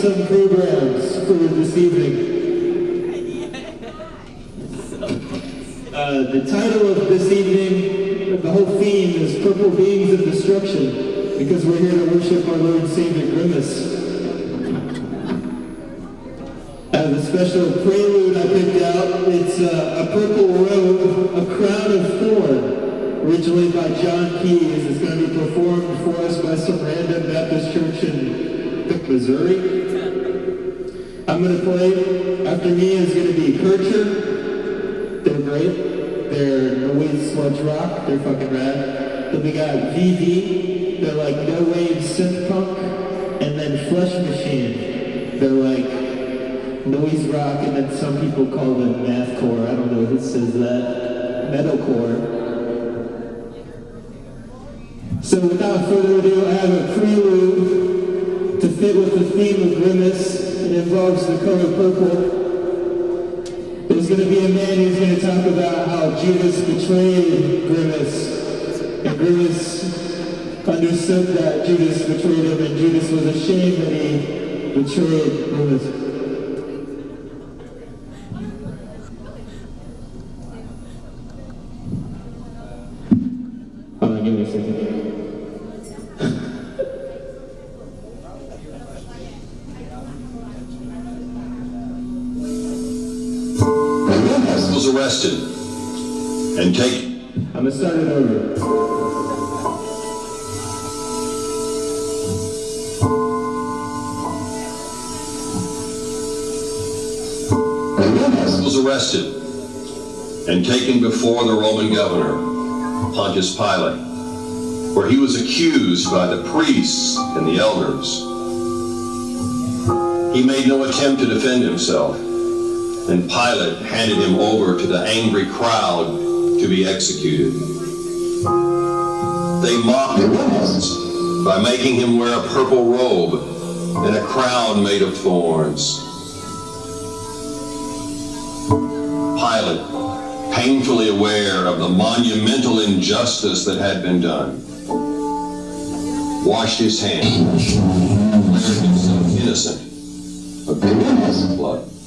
some programs for this evening. Uh, the title of this evening, the whole theme is Purple Beings of Destruction, because we're here to worship our Lord and Savior Grimace. Uh, a special prelude I picked out, it's uh, a purple robe, a crown of thorn, originally by John Keys. It's going to be performed for us by some random Baptist church in Missouri. I'm going to play, after me is going to be Kircher. They're great. They're noise sludge rock. They're fucking rad. Then we got VV. They're like no wave synth punk. And then Flesh Machine. They're like noise rock, and then some people call them mathcore. I don't know who says that. Metalcore. So without further ado, I have a prelude to fit with the theme of Grimace. It involves the color purple. There's going to be a man who's going to talk about how Judas betrayed Grimace. And Grimace understood that Judas betrayed him, and Judas was ashamed that he betrayed Grimace. And taken before the Roman governor, Pontius Pilate, where he was accused by the priests and the elders. He made no attempt to defend himself, and Pilate handed him over to the angry crowd to be executed. They mocked him by making him wear a purple robe and a crown made of thorns. Pilate, painfully aware of the monumental injustice that had been done, washed his hands, declared himself innocent of the blood.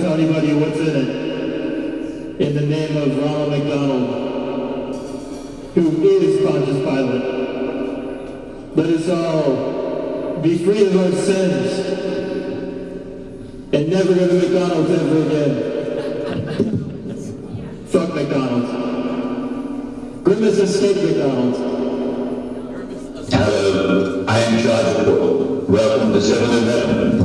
Tell anybody what's in it, in the name of Ronald McDonald, who is Pontius Pilate. Let us all be free of our sins and never go to McDonald's ever again. Fuck McDonald's. Grimace escaped McDonald's. Hello, I am Charles. Welcome to 7-Eleven.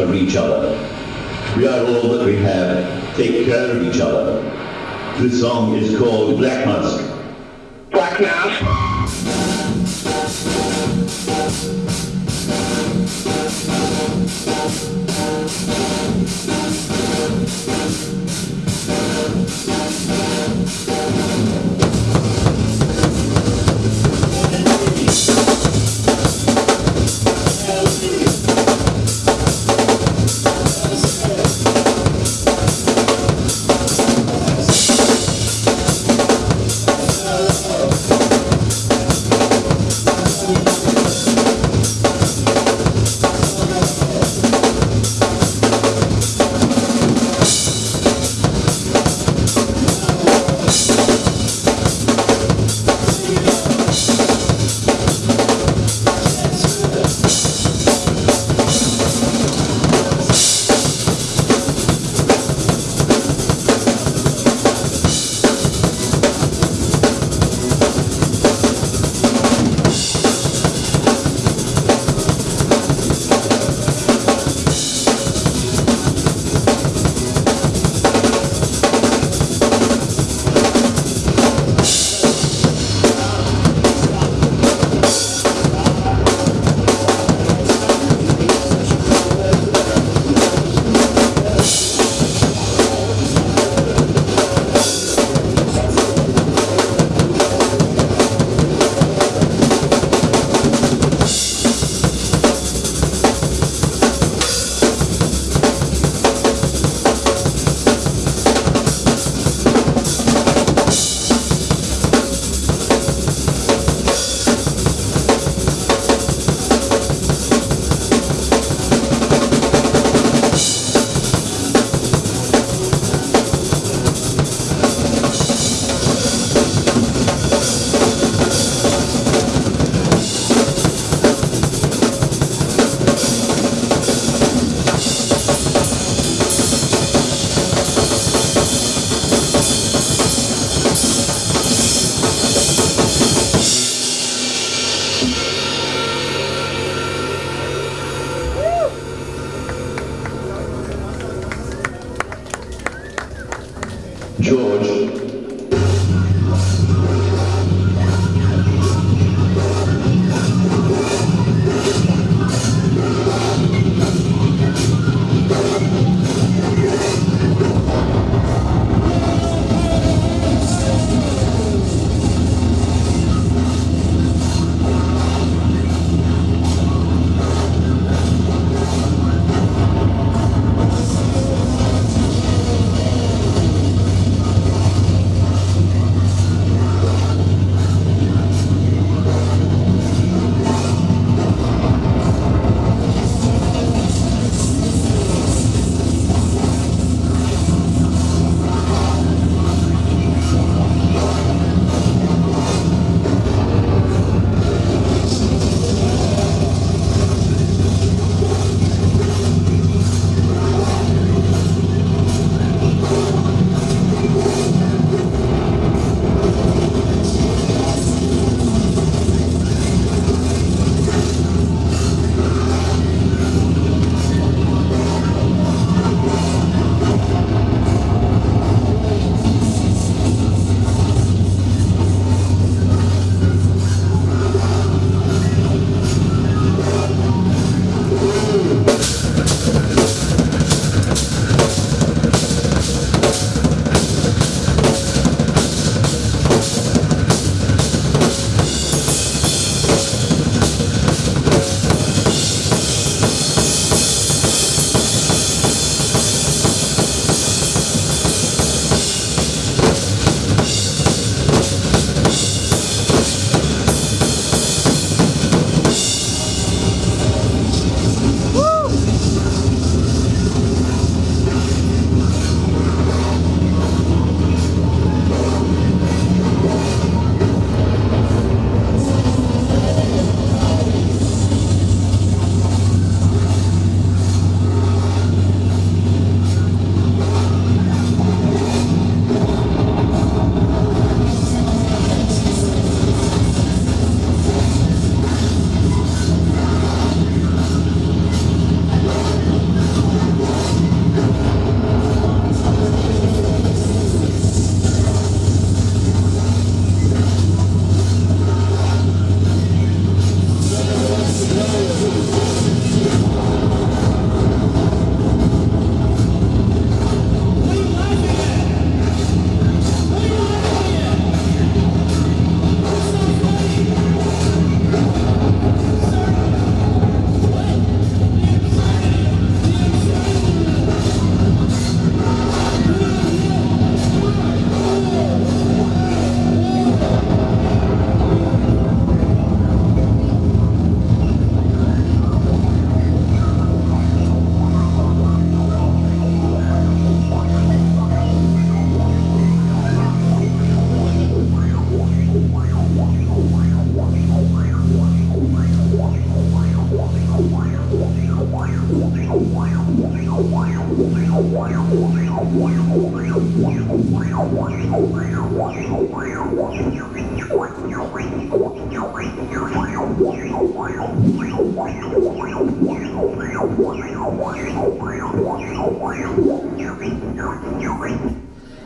Out for each other. We are all that we have. Take care of each other. This song is called Black Mask. Black Mask.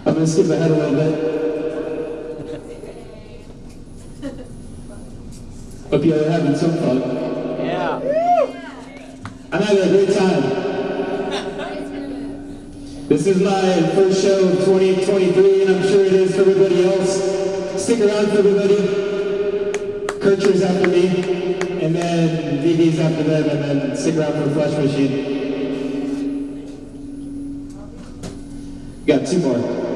I'm gonna skip ahead a little bit. Hope you are having some fun. Yeah. I'm having a great time. This is my first show of 2023, and I'm sure it is for everybody else. Stick around for everybody. Kircher's after me, them, and then stick around for the Flush Machine. Got two more.